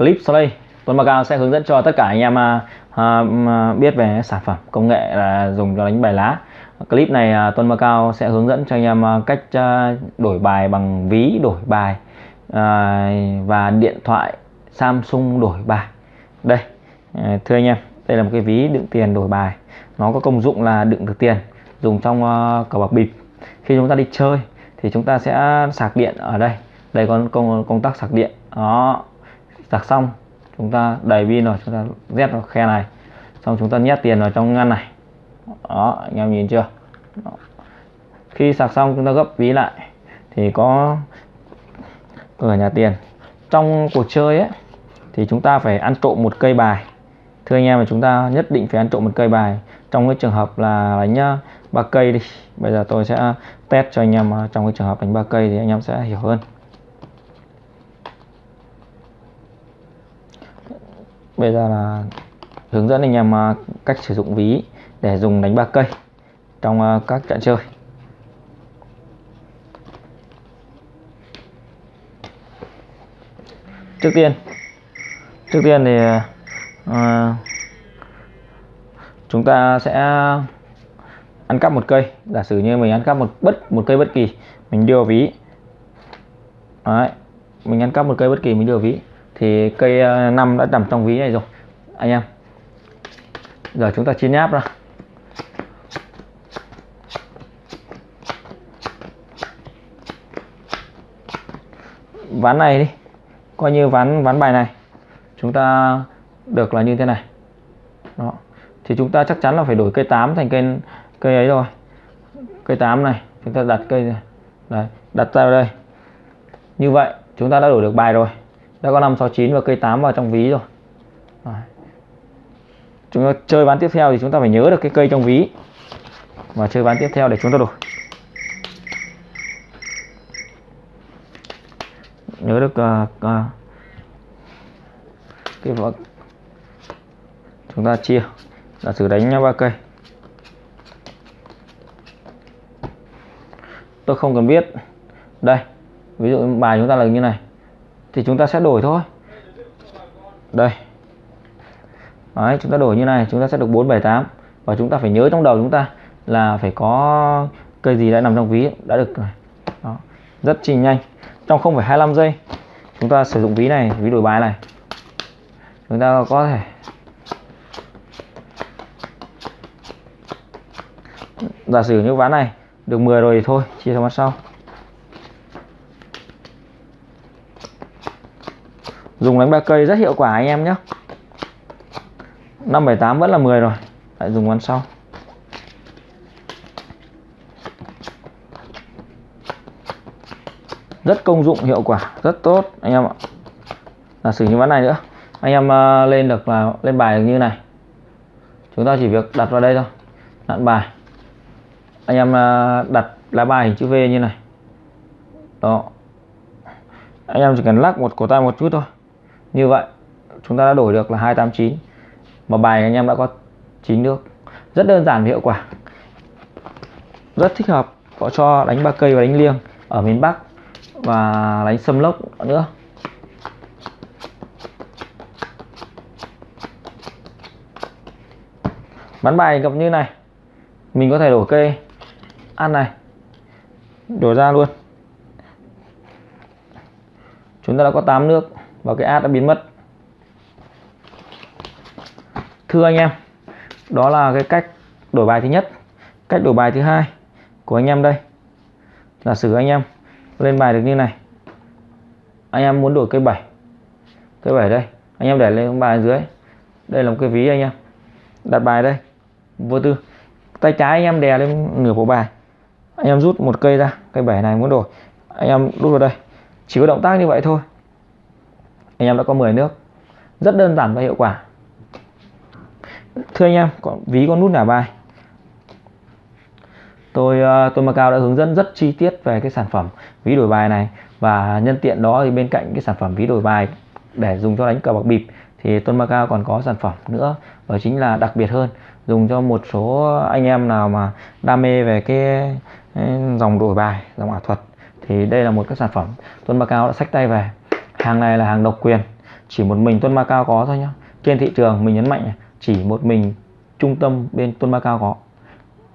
clip sau đây. Tuấn Macao sẽ hướng dẫn cho tất cả anh em à, à, à, biết về sản phẩm công nghệ là dùng cho đánh bài lá. Clip này à, Tuấn Macao sẽ hướng dẫn cho anh em à, cách à, đổi bài bằng ví đổi bài à, và điện thoại Samsung đổi bài. Đây à, thưa anh em đây là một cái ví đựng tiền đổi bài. Nó có công dụng là đựng được tiền dùng trong uh, cờ bạc bịp. Khi chúng ta đi chơi thì chúng ta sẽ sạc điện ở đây. Đây có công công tắc sạc điện. Đó sạc xong, chúng ta đầy pin rồi chúng ta rét vào khe này. Xong chúng ta nhét tiền vào trong ngăn này. Đó, anh em nhìn chưa? Đó. khi sạc xong, chúng ta gấp ví lại. Thì có cửa nhà tiền. Trong cuộc chơi ấy, thì chúng ta phải ăn trộm một cây bài. Thưa anh em là chúng ta nhất định phải ăn trộm một cây bài. Trong cái trường hợp là đánh à, ba cây đi. Bây giờ tôi sẽ test cho anh em à, trong cái trường hợp đánh ba cây thì anh em sẽ hiểu hơn. Bây giờ là hướng dẫn anh em à, cách sử dụng ví để dùng đánh ba cây trong à, các trận chơi. Trước tiên trước tiên thì à, chúng ta sẽ ăn cắp một cây. Giả sử như mình ăn cắp một bất một cây bất kỳ mình đưa vào ví. Đấy, mình ăn cắp một cây bất kỳ mình đưa vào ví thì cây à, năm đã nằm trong ví này rồi. Anh em. Giờ chúng ta chia nháp ra. Ván này đi. Coi như ván ván bài này. Chúng ta được là như thế này. Đó. Thì chúng ta chắc chắn là phải đổi cây 8 thành cây cây ấy rồi. Cây 8 này chúng ta đặt cây này. Đặt ra đây. Như vậy chúng ta đã đổi được bài rồi đã có 5 6 9 và cây 8 vào trong ví rồi. Đấy. chúng ta chơi ván tiếp theo thì chúng ta phải nhớ được cái cây trong ví. Và chơi ván tiếp theo để chúng ta đổi. Nhớ được uh, uh, cái vợ chúng ta chia. Giả sử đánh ba cây. Tôi không cần biết. Đây ví dụ bài chúng ta là như này thì chúng ta sẽ đổi thôi. Đây. Đấy, chúng ta đổi như này chúng ta sẽ được 478 và chúng ta phải nhớ trong đầu chúng ta là phải có cây gì đã nằm trong ví đã được Đó. rất chi nhanh. Trong 0,25 giây chúng ta sử dụng ví này ví đổi bài này. Chúng ta có thể giả sử như ván này được 10 rồi thì thôi chia sang mặt sau. Dùng đánh ba cây rất hiệu quả anh em nhé. 578 vẫn là 10 rồi. Lại dùng ván sau. Rất công dụng hiệu quả rất tốt anh em ạ. Là sử như ván này nữa anh em uh, lên được là lên bài được như này. Chúng ta chỉ việc đặt vào đây thôi. Nặn bài. Anh em uh, đặt lá bài hình chữ V như này. Đó. Anh em chỉ cần lắc một cổ tay một chút thôi như vậy, chúng ta đã đổi được là 289 mà bài anh em đã có 9 nước. Rất đơn giản và hiệu quả. Rất thích hợp. Có cho đánh ba cây và đánh liêng ở miền Bắc và đánh sâm lốc nữa. Bán bài gặp như này. Mình có thể đổi cây. Ăn này. Đổi ra luôn. Chúng ta đã có 8 nước và cái ad đã biến mất. Thưa anh em, đó là cái cách đổi bài thứ nhất. Cách đổi bài thứ hai của anh em đây. Giả sử anh em lên bài được như này. Anh em muốn đổi cây 7 cây 7 đây. Anh em để lên bài dưới. Đây là một cái ví anh em. Đặt bài đây. Vô tư. Tay trái anh em đè lên nửa bộ bài. Anh em rút một cây ra. Cây 7 này muốn đổi. Anh em đút vào đây. Chỉ có động tác như vậy thôi anh em đã có 10 nước. Rất đơn giản và hiệu quả. Thưa anh em, có ví có nút nả bài. Tôi ờ, tôi Macao đã hướng dẫn rất chi tiết về cái sản phẩm ví đổi bài này. Và nhân tiện đó thì bên cạnh cái sản phẩm ví đổi bài để dùng cho đánh cờ bạc bịp thì Tôn Macao còn có sản phẩm nữa. Đó chính là đặc biệt hơn, dùng cho một số anh em nào mà đam mê về cái dòng đổi bài, dòng ảo thuật. Thì đây là một cái sản phẩm Tôn Macao đã sách tay về hàng này là hàng độc quyền chỉ một mình Tuân Macao có thôi nhá. Trên thị trường mình nhấn mạnh này, chỉ một mình trung tâm bên Tuân Macao có.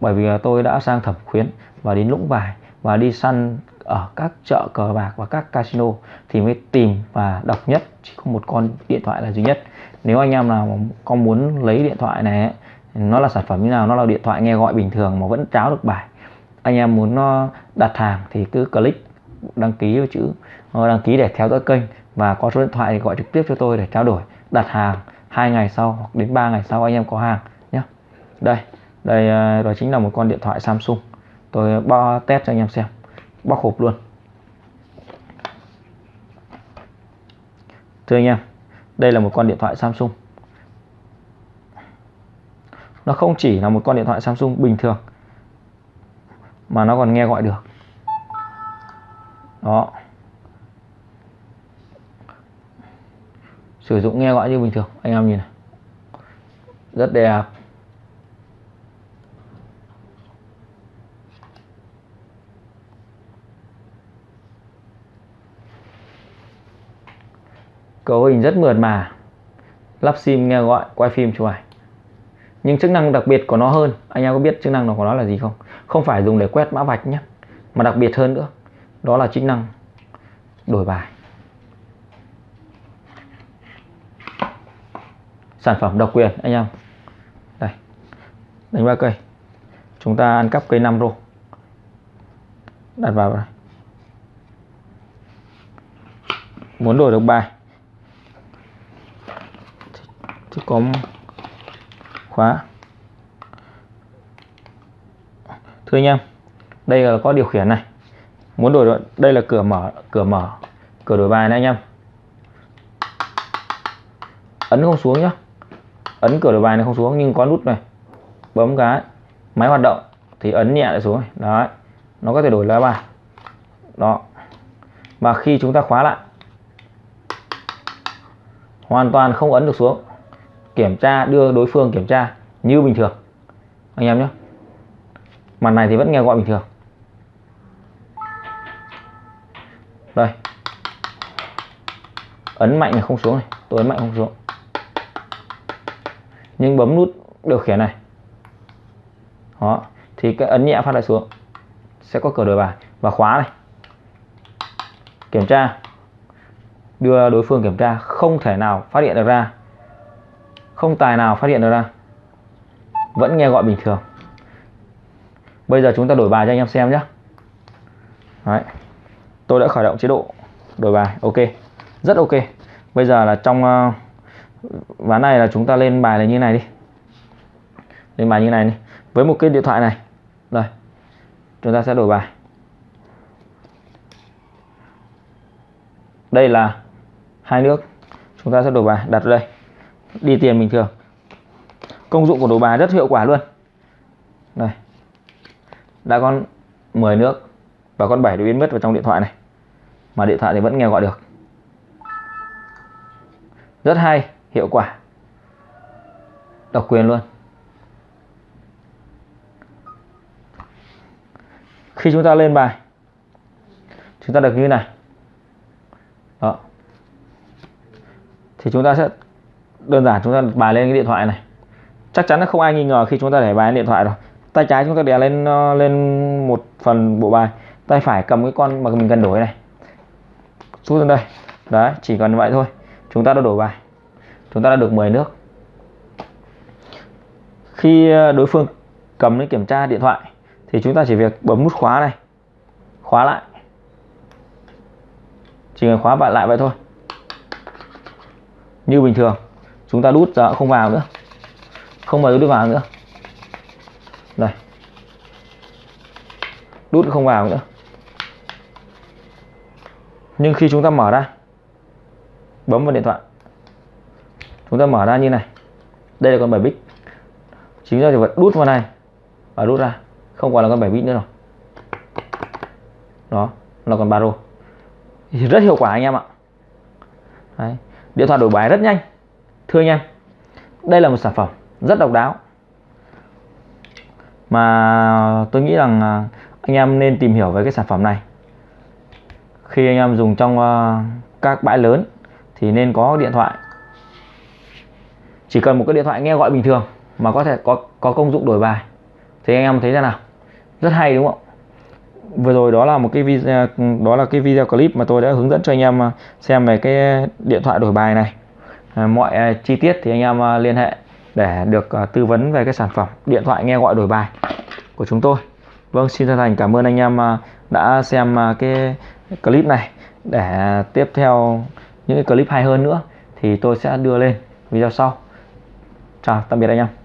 Bởi vì tôi đã sang thẩm khuyến và đến lũng vải và đi săn ở các chợ cờ bạc và các casino thì mới tìm và độc nhất chỉ có một con điện thoại là duy nhất. Nếu anh em nào có muốn lấy điện thoại này nó là sản phẩm như nào nó là điện thoại nghe gọi bình thường mà vẫn tráo được bài. Anh em muốn nó đặt hàng thì cứ click đăng ký với chữ Ờ, đăng ký để theo dõi kênh và có số điện thoại thì gọi trực tiếp cho tôi để trao đổi, đặt hàng hai ngày sau hoặc đến 3 ngày sau anh em có hàng nhé. Đây đây ờ, đó chính là một con điện thoại Samsung. Tôi bao test cho anh em xem. Bóc hộp luôn. Thưa anh em, đây là một con điện thoại Samsung. Nó không chỉ là một con điện thoại Samsung bình thường, mà nó còn nghe gọi được. Đó. Sử dụng nghe gọi như bình thường. Anh em nhìn này. Rất đẹp. Cấu hình rất mượt mà. Lắp sim nghe gọi, quay phim chụp ảnh. Nhưng chức năng đặc biệt của nó hơn. Anh em có biết chức năng của nó là gì không? Không phải dùng để quét mã vạch nhé, mà đặc biệt hơn nữa, đó là chức năng đổi bài. Sản phẩm độc quyền, anh em. Đây, đánh ba cây. Chúng ta ăn cắp cây 5 rô. Đặt vào đây muốn đổi được bài. Thì có khóa. Thưa anh em, đây là có điều khiển này. Muốn đổi đây là cửa mở cửa mở, cửa đổi bài này anh em. Ấn không xuống nhá ấn cửa đổi bài này không xuống, nhưng có nút này, bấm cái máy hoạt động thì ấn nhẹ lại xuống này. đấy, nó có thể đổi lá bài. Đó. Và khi chúng ta khóa lại, hoàn toàn không ấn được xuống. Kiểm tra, đưa đối phương kiểm tra như bình thường. Anh em nhé. Mặt này thì vẫn nghe gọi bình thường. Đây. Ấn mạnh này không xuống này. Tôi ấn mạnh không xuống nhưng bấm nút điều khiển này. Đó. Thì cái ấn nhẹ phát lại xuống. Sẽ có cửa đổi bài. Và khóa này. Kiểm tra. Đưa đối phương kiểm tra. Không thể nào phát hiện được ra. Không tài nào phát hiện được ra. Vẫn nghe gọi bình thường. Bây giờ chúng ta đổi bài cho anh em xem nhé Đấy. tôi đã khởi động chế độ đổi bài. Ok. Rất ok. Bây giờ là trong uh, ván này là chúng ta lên bài là như này đi. Lên bài như này đi. Với một cái điện thoại này. Rồi, chúng ta sẽ đổi bài. Đây là hai nước. Chúng ta sẽ đổi bài, đặt ở đây. Đi tiền bình thường. Công dụng của đổi bài rất hiệu quả luôn. Đây. Đã con 10 nước và con 7 đã biến mất vào trong điện thoại này. Mà điện thoại thì vẫn nghe gọi được. Rất hay hiệu quả. Độc quyền luôn. Khi chúng ta lên bài, chúng ta được như này. Đó. Thì chúng ta sẽ, đơn giản chúng ta bài lên cái điện thoại này. Chắc chắn là không ai nghi ngờ khi chúng ta để bài lên điện thoại rồi. Tay trái chúng ta đè lên ờ, lên một phần bộ bài. Tay phải cầm cái con mà mình cần đổi này. Rút lên đây. Đấy, chỉ cần vậy thôi. Chúng ta đã đổi bài chúng ta đã được 10 nước. Khi ờ, đối phương cầm đến kiểm tra điện thoại thì chúng ta chỉ việc bấm nút khóa này, khóa lại. Chỉ cần khóa bạn lại vậy thôi. Như bình thường, chúng ta đút ra không vào nữa. Không bao giờ đút vào nữa. Đây đút không vào nữa. Nhưng khi chúng ta mở ra, bấm vào điện thoại chúng ta mở ra như này. Đây là con 7 bit. Chính ra thì phải đút vào này và đút ra. Không còn là con 7 bit nữa rồi. Đó, là con baro thì rất hiệu quả anh em ạ. Đấy. điện thoại đổi bài rất nhanh. Thưa anh em, đây là một sản phẩm rất độc đáo. Mà tôi nghĩ rằng à, anh em nên tìm hiểu về cái sản phẩm này. Khi anh em dùng trong à, các bãi lớn thì nên có điện thoại chỉ cần một cái điện thoại nghe gọi bình thường mà có thể có có công dụng đổi bài. Thì anh em thấy thế nào? Rất hay, đúng không vừa rồi đó là một cái video à, đó là cái video clip mà tôi đã hướng dẫn cho anh em à, xem về cái điện thoại đổi bài này. À, mọi chi tiết thì anh em liên hệ để được tư vấn về cái sản phẩm điện thoại nghe gọi đổi bài của chúng tôi. Vâng xin chân thành cảm ơn anh em đã xem cái clip này. Để tiếp theo những cái clip hay hơn nữa thì tôi sẽ đưa lên video sau chào tạm biệt anh em.